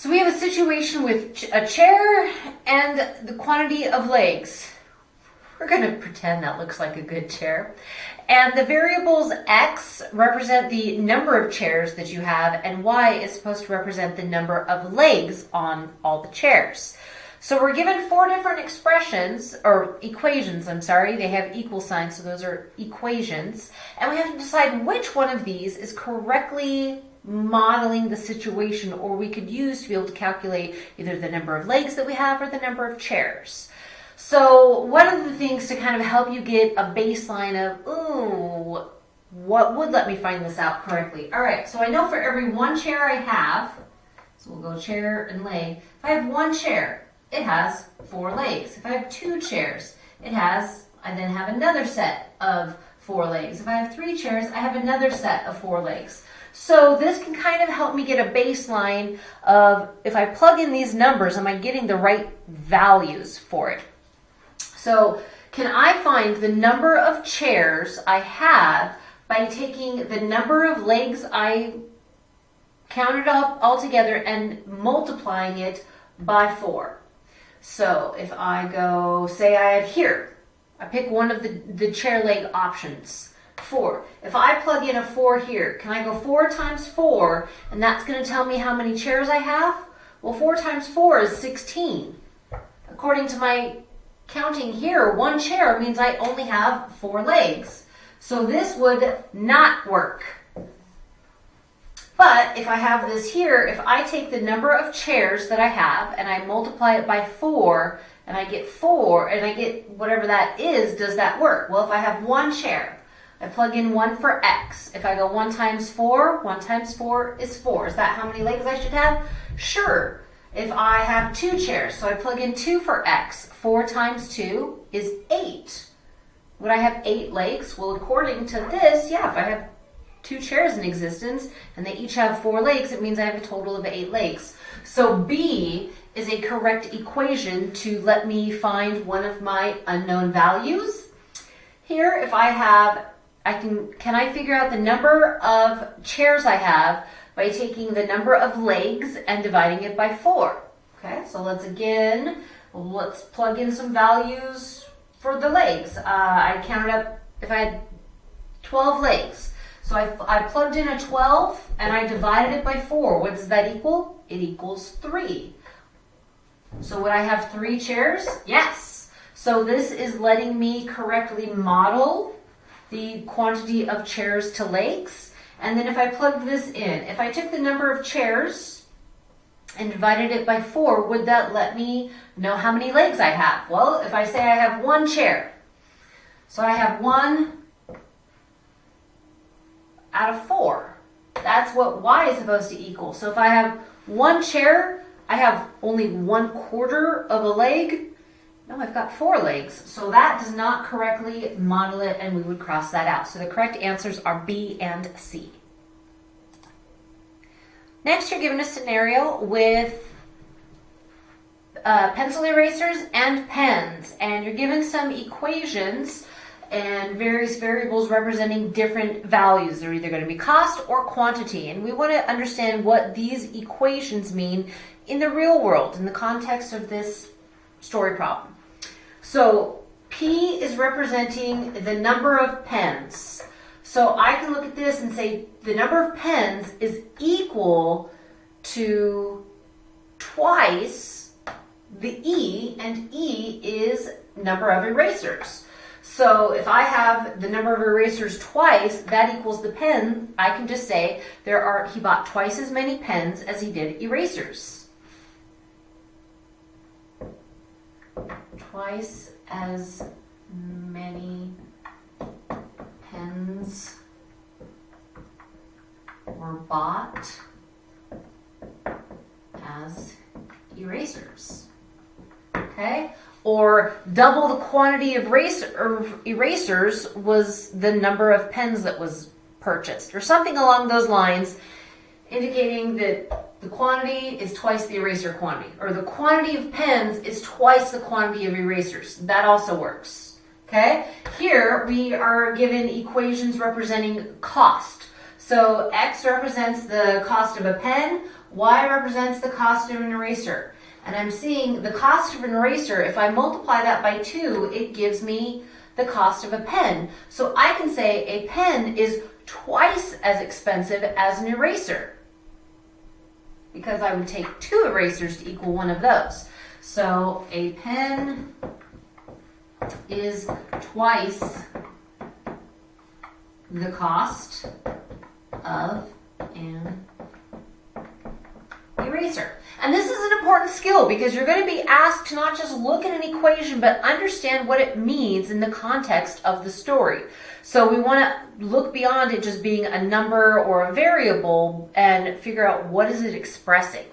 So we have a situation with a chair and the quantity of legs. We're going to pretend that looks like a good chair. And the variables x represent the number of chairs that you have, and y is supposed to represent the number of legs on all the chairs. So we're given four different expressions, or equations, I'm sorry. They have equal signs, so those are equations. And we have to decide which one of these is correctly modeling the situation, or we could use to be able to calculate either the number of legs that we have or the number of chairs. So one of the things to kind of help you get a baseline of, ooh, what would let me find this out correctly? All right, so I know for every one chair I have, so we'll go chair and leg. If I have one chair, it has four legs. If I have two chairs, it has, I then have another set of four legs. If I have three chairs, I have another set of four legs. So this can kind of help me get a baseline of if I plug in these numbers, am I getting the right values for it? So can I find the number of chairs I have by taking the number of legs I counted up all together and multiplying it by four? So if I go, say I had here, I pick one of the, the chair leg options, four. If I plug in a four here, can I go four times four, and that's gonna tell me how many chairs I have? Well, four times four is 16. According to my counting here, one chair means I only have four legs. So this would not work. But if I have this here, if I take the number of chairs that I have and I multiply it by four and I get four and I get whatever that is, does that work? Well, if I have one chair, I plug in one for X. If I go one times four, one times four is four. Is that how many legs I should have? Sure. If I have two chairs, so I plug in two for X, four times two is eight. Would I have eight legs? Well, according to this, yeah, if I have two chairs in existence and they each have four legs, it means I have a total of eight legs. So B is a correct equation to let me find one of my unknown values. Here, if I have, I can, can I figure out the number of chairs I have by taking the number of legs and dividing it by four. Okay, so let's again, let's plug in some values for the legs. Uh, I counted up, if I had 12 legs, so I, I plugged in a 12 and I divided it by 4. What does that equal? It equals 3. So would I have three chairs? Yes. So this is letting me correctly model the quantity of chairs to legs. And then if I plug this in, if I took the number of chairs and divided it by 4, would that let me know how many legs I have? Well, if I say I have one chair, so I have one out of four. That's what y is supposed to equal. So if I have one chair, I have only one quarter of a leg. No, I've got four legs. So that does not correctly model it and we would cross that out. So the correct answers are B and C. Next, you're given a scenario with uh, pencil erasers and pens, and you're given some equations and various variables representing different values. They're either going to be cost or quantity. And we want to understand what these equations mean in the real world, in the context of this story problem. So P is representing the number of pens. So I can look at this and say the number of pens is equal to twice the E, and E is number of erasers. So if I have the number of erasers twice, that equals the pen, I can just say there are he bought twice as many pens as he did erasers. Twice as many pens were bought as erasers. Okay? or double the quantity of erasers was the number of pens that was purchased, or something along those lines, indicating that the quantity is twice the eraser quantity, or the quantity of pens is twice the quantity of erasers. That also works. Okay? Here we are given equations representing cost. So X represents the cost of a pen, Y represents the cost of an eraser. And I'm seeing the cost of an eraser, if I multiply that by 2, it gives me the cost of a pen. So I can say a pen is twice as expensive as an eraser because I would take two erasers to equal one of those. So a pen is twice the cost of an And this is an important skill because you're going to be asked to not just look at an equation, but understand what it means in the context of the story. So we want to look beyond it just being a number or a variable and figure out what is it expressing.